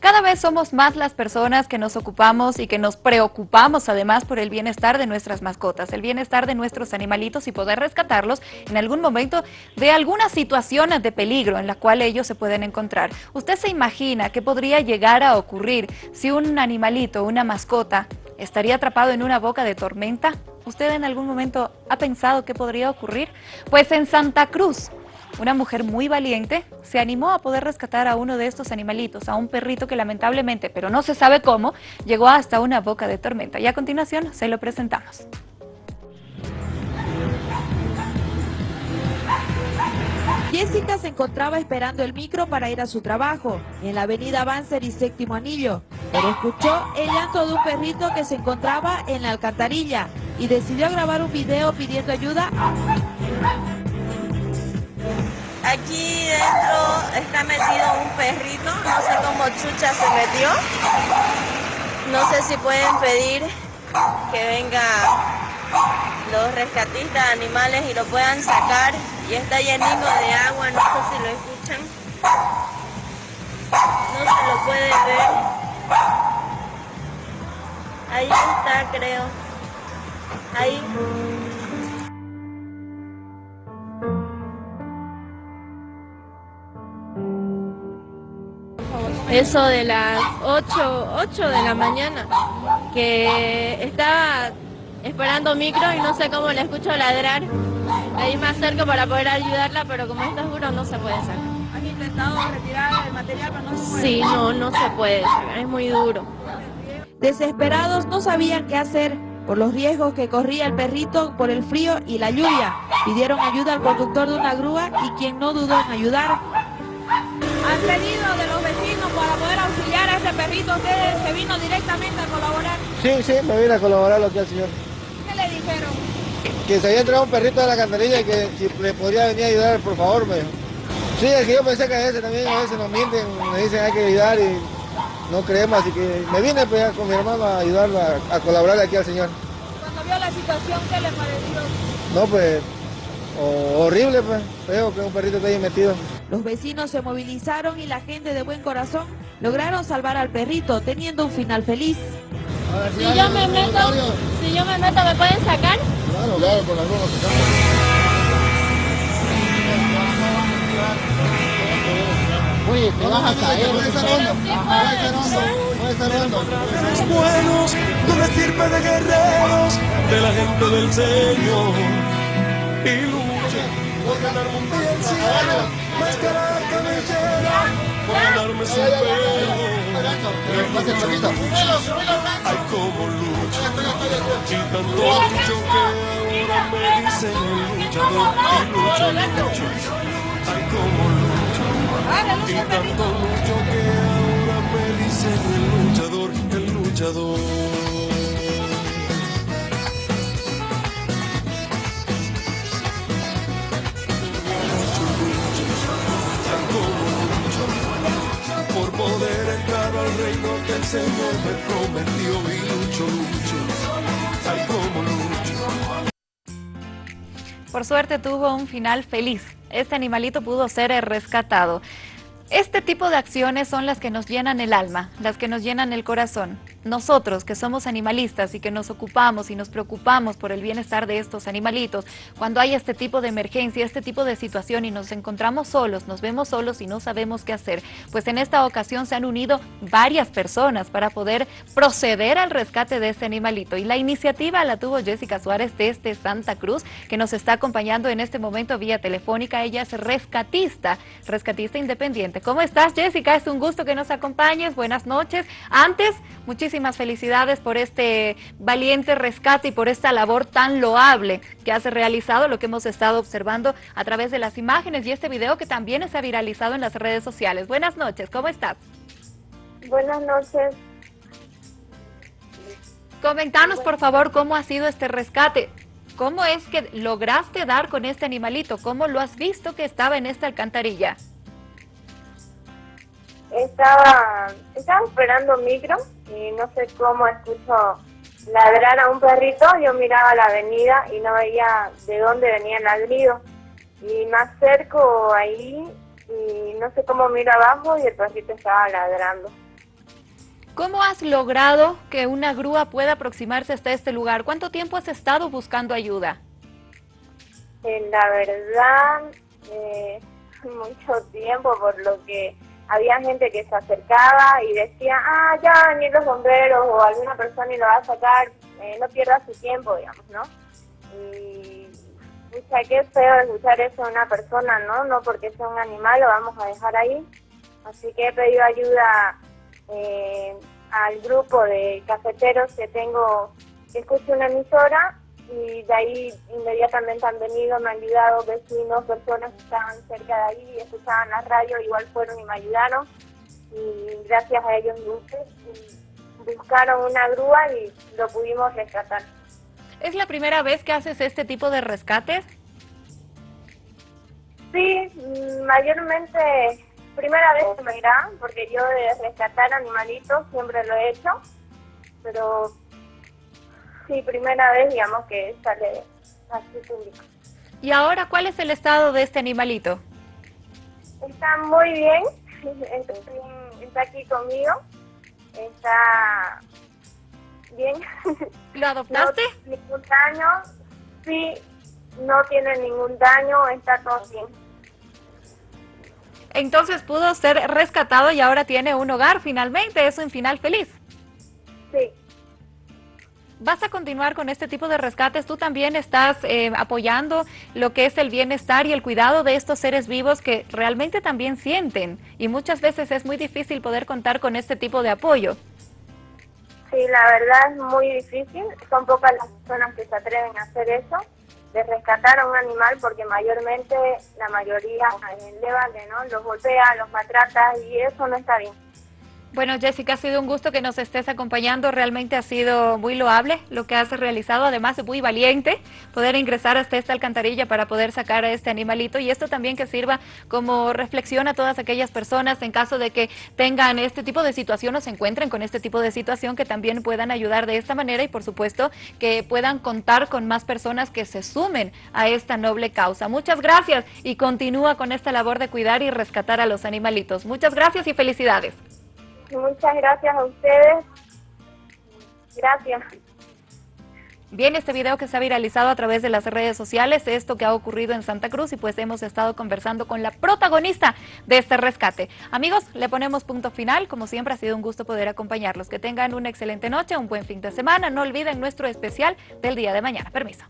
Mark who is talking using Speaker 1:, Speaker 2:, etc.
Speaker 1: Cada vez somos más las personas que nos ocupamos y que nos preocupamos además por el bienestar de nuestras mascotas, el bienestar de nuestros animalitos y poder rescatarlos en algún momento de algunas situaciones de peligro en la cual ellos se pueden encontrar. ¿Usted se imagina qué podría llegar a ocurrir si un animalito, una mascota, estaría atrapado en una boca de tormenta? ¿Usted en algún momento ha pensado qué podría ocurrir? Pues en Santa Cruz, una mujer muy valiente se animó a poder rescatar a uno de estos animalitos, a un perrito que lamentablemente, pero no se sabe cómo, llegó hasta una boca de tormenta. Y a continuación se lo presentamos.
Speaker 2: Jessica se encontraba esperando el micro para ir a su trabajo, en la avenida Banzer y Séptimo Anillo, pero escuchó el llanto de un perrito que se encontraba en la alcantarilla y decidió grabar un video pidiendo ayuda.
Speaker 3: Aquí dentro está metido un perrito, no sé cómo Chucha se metió. No sé si pueden pedir que venga los rescatistas de animales y lo puedan sacar. Y está llenito de agua, no sé si lo escuchan. No se lo puede ver. Ahí está, creo. Ahí. Eso de las 8, 8 de la mañana, que estaba esperando micro y no sé cómo le escucho ladrar. Ahí más cerca para poder ayudarla, pero como está oscuro no se puede sacar.
Speaker 2: ¿Han intentado retirar el material pero no se puede?
Speaker 3: Sí, no, no se puede sacar, es muy duro.
Speaker 2: Desesperados no sabían qué hacer por los riesgos que corría el perrito por el frío y la lluvia. Pidieron ayuda al conductor de una grúa y quien no dudó en ayudar. ¿Han pedido de los para poder auxiliar a este perrito? ¿Usted se vino directamente a colaborar?
Speaker 4: Sí, sí, me vine a colaborar lo que al señor.
Speaker 2: ¿Qué le dijeron?
Speaker 4: Que se había entrado un perrito de la cantarilla y que si le podría venir a ayudar, por favor, me dijo. Sí, es que yo pensé que a veces también, a veces nos mienten, me dicen hay que ayudar y no creemos, así que me vine pues, con mi hermano a ayudarlo, a, a colaborar aquí al señor.
Speaker 2: Cuando vio la situación, ¿qué le pareció?
Speaker 4: No, pues, horrible, pues, feo que un perrito esté ahí metido.
Speaker 2: Los vecinos se movilizaron y la gente de buen corazón lograron salvar al perrito, teniendo un final feliz.
Speaker 3: Si yo me meto, si yo me meto, ¿me pueden sacar?
Speaker 4: Claro, claro, con la grúa Oye, te vas a caer. Puede ser hondo. Puede ser hondo. Puede ser hondo.
Speaker 5: Los buenos, de una estirpe de guerreros, de la gente del Señor. Cielo, máscara cabellera, por ganarme su pelo. Ay, cómo lucho, y tanto lucho que ahora me dicen el luchador. Y lucho, lucho, ay, cómo lucho, y tanto lucho que ahora me dicen el luchador, el luchador. Señor me prometió lucho, ay como lucho.
Speaker 1: Por suerte tuvo un final feliz. Este animalito pudo ser rescatado. Este tipo de acciones son las que nos llenan el alma, las que nos llenan el corazón. Nosotros, que somos animalistas y que nos ocupamos y nos preocupamos por el bienestar de estos animalitos, cuando hay este tipo de emergencia, este tipo de situación y nos encontramos solos, nos vemos solos y no sabemos qué hacer, pues en esta ocasión se han unido varias personas para poder proceder al rescate de este animalito. Y la iniciativa la tuvo Jessica Suárez desde Santa Cruz, que nos está acompañando en este momento vía telefónica. Ella es rescatista, rescatista independiente. ¿Cómo estás, Jessica? Es un gusto que nos acompañes. Buenas noches. Antes, muchísimas felicidades por este valiente rescate y por esta labor tan loable que has realizado, lo que hemos estado observando a través de las imágenes y este video que también se ha viralizado en las redes sociales. Buenas noches, ¿cómo estás?
Speaker 6: Buenas noches.
Speaker 1: Comentanos, por favor, cómo ha sido este rescate. ¿Cómo es que lograste dar con este animalito? ¿Cómo lo has visto que estaba en esta alcantarilla?
Speaker 6: Estaba, estaba esperando micro y no sé cómo escucho ladrar a un perrito. Yo miraba la avenida y no veía de dónde venía el ladrido. Y me acerco ahí y no sé cómo miro abajo y el perrito estaba ladrando.
Speaker 1: ¿Cómo has logrado que una grúa pueda aproximarse hasta este lugar? ¿Cuánto tiempo has estado buscando ayuda?
Speaker 6: Eh, la verdad, eh, mucho tiempo, por lo que había gente que se acercaba y decía, ah, ya van a venir los bomberos o alguna persona y lo va a sacar, eh, no pierda su tiempo, digamos, ¿no? Y, pucha, qué feo escuchar eso de una persona, ¿no? No porque sea un animal lo vamos a dejar ahí. Así que he pedido ayuda eh, al grupo de cafeteros que tengo, que escucho una emisora y de ahí inmediatamente han venido, me han ayudado vecinos, personas que estaban cerca de ahí y escuchaban la radio, igual fueron y me ayudaron y gracias a ellos buscaron una grúa y lo pudimos rescatar.
Speaker 1: ¿Es la primera vez que haces este tipo de rescates?
Speaker 6: Sí, mayormente primera vez que me irá, porque yo de rescatar animalitos siempre lo he hecho, pero sí, primera vez, digamos, que sale así público.
Speaker 1: ¿Y ahora cuál es el estado de este animalito?
Speaker 6: Está muy bien, está aquí conmigo, está bien.
Speaker 1: ¿Lo adoptaste?
Speaker 6: No ningún daño, sí, no tiene ningún daño, está todo bien.
Speaker 1: Entonces pudo ser rescatado y ahora tiene un hogar finalmente, es un final feliz.
Speaker 6: Sí.
Speaker 1: ¿Vas a continuar con este tipo de rescates? ¿Tú también estás eh, apoyando lo que es el bienestar y el cuidado de estos seres vivos que realmente también sienten? Y muchas veces es muy difícil poder contar con este tipo de apoyo.
Speaker 6: Sí, la verdad es muy difícil. Son pocas las personas que se atreven a hacer eso, de rescatar a un animal, porque mayormente la mayoría le ¿no? Los golpea, los maltrata y eso no está bien.
Speaker 1: Bueno, Jessica, ha sido un gusto que nos estés acompañando. Realmente ha sido muy loable lo que has realizado. Además, es muy valiente poder ingresar hasta esta alcantarilla para poder sacar a este animalito. Y esto también que sirva como reflexión a todas aquellas personas en caso de que tengan este tipo de situación o se encuentren con este tipo de situación, que también puedan ayudar de esta manera y, por supuesto, que puedan contar con más personas que se sumen a esta noble causa. Muchas gracias y continúa con esta labor de cuidar y rescatar a los animalitos. Muchas gracias y felicidades.
Speaker 6: Muchas gracias a ustedes. Gracias.
Speaker 1: Bien, este video que se ha viralizado a través de las redes sociales, esto que ha ocurrido en Santa Cruz y pues hemos estado conversando con la protagonista de este rescate. Amigos, le ponemos punto final, como siempre ha sido un gusto poder acompañarlos. Que tengan una excelente noche, un buen fin de semana, no olviden nuestro especial del día de mañana. Permiso.